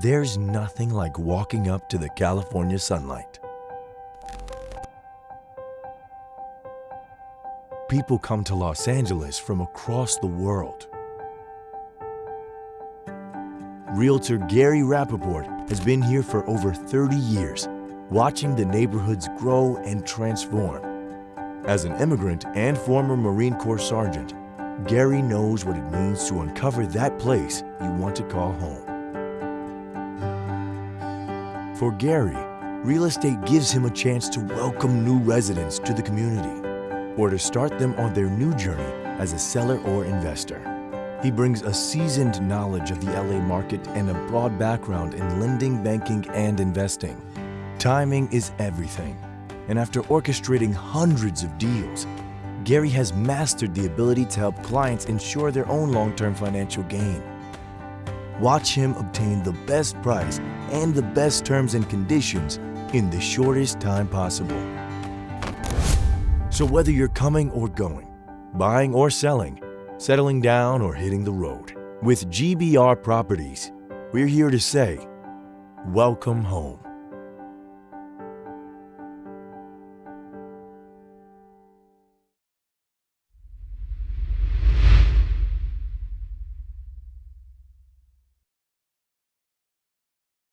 There's nothing like walking up to the California sunlight. People come to Los Angeles from across the world. Realtor Gary Rappaport has been here for over 30 years, watching the neighborhoods grow and transform. As an immigrant and former Marine Corps sergeant, Gary knows what it means to uncover that place you want to call home. For Gary, real estate gives him a chance to welcome new residents to the community or to start them on their new journey as a seller or investor. He brings a seasoned knowledge of the LA market and a broad background in lending, banking, and investing. Timing is everything. And after orchestrating hundreds of deals, Gary has mastered the ability to help clients ensure their own long-term financial gain. Watch him obtain the best price and the best terms and conditions in the shortest time possible. So whether you're coming or going, buying or selling, settling down or hitting the road, with GBR Properties, we're here to say, welcome home.